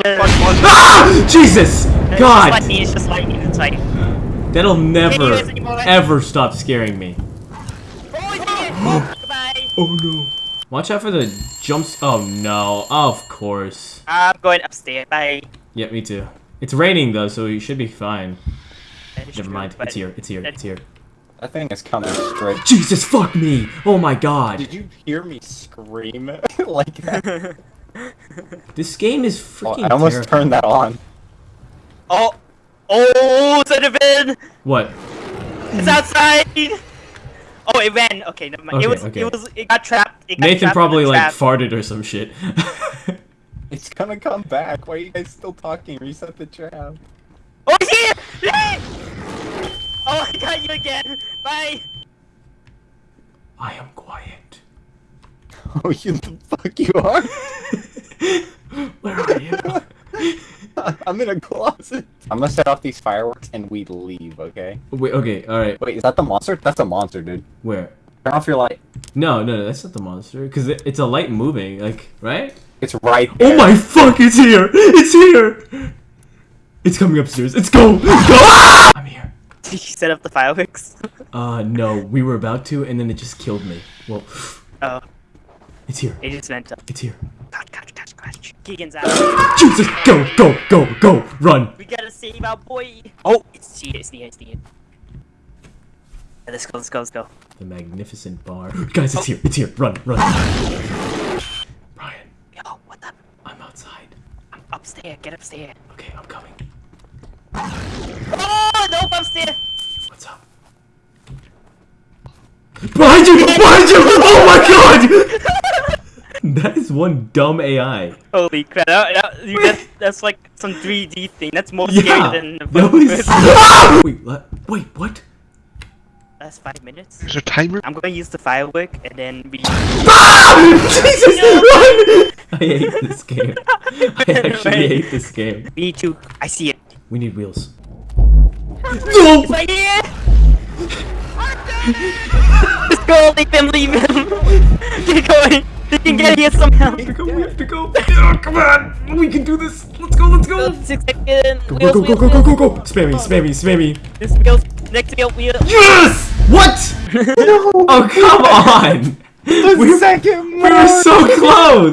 Spider. Ah! Jesus! It's God! just lightning, it's just lightning, it's lightning. That'll never, ever stop scaring me. Oh, it's here! Goodbye! Oh no. Watch out for the jumps. Oh no. Of course. I'm going upstairs. Bye. Yeah, me too. It's raining though, so you should be fine. That is Never true, mind. but- It's here. It's here. It's here. That thing is coming straight. Jesus, fuck me! Oh my god. Did you hear me scream like that? This game is Oh, freaking I almost terrifying. turned that on. Oh! Oh, is it a Zenobin! What? It's outside! Oh, it ran. Okay, never mind. Okay, it was. okay. It was. It got trapped. It got Nathan trapped in probably like trap. farted or some shit. It's gonna come back. Why are you guys still talking? Reset the trap. Oh, it's here! Yay! Oh, I got you again. Bye. I am quiet. Oh, you the fuck you are? Where are you? I'm in a closet. I'm gonna set off these fireworks and we leave, okay? Wait, okay, alright. Wait, is that the monster? That's a monster, dude. Where? Turn off your light. No, no, no, that's not the monster. Because it, it's a light moving, like, right? It's right Oh my fuck, it's here! It's here! It's coming upstairs. Let's go! Go! Ah! I'm here. Did you set up the fireworks? Uh, no, we were about to, and then it just killed me. Well, Oh, it's here. it just went up. It's here. Keegan's out. Jesus! Go, go, go, go! Run! We gotta save our boy. Oh, it's here. It's here. It's here. Yeah, Let's go. Let's go. Let's go. The magnificent bar. Guys, it's oh. here. It's here. Run, run. Ah. Brian, Yo, what the? I'm outside. I'm upstairs. Get upstairs. Okay, I'm coming. Oh, nope, upstairs. What's up? Behind you! Behind you! Oh my god! that is one dumb AI. Holy crap! That, that, you- that- that's like some 3D thing. That's more Yeah! scary than the That was... Wait, what? Wait, what? That's five minutes. Is there a timer? I'm gonna use the firework and then we. Ah! Jesus, run! I hate this game. I actually hate this game. Me too. I see it. We need wheels. No! It's right here. Let's go. Leave him. Leave him. Get going. They can get here somehow. We have to go, we have to go. Oh, come on! We can do this! Let's go, let's go! Six seconds. Go, Wheels, go, go, go, go, go, go! Spam me, spam me, spam me! This wheels. Next wheel. Wheel. Yes! What? Oh, come on! The We- second We were so close!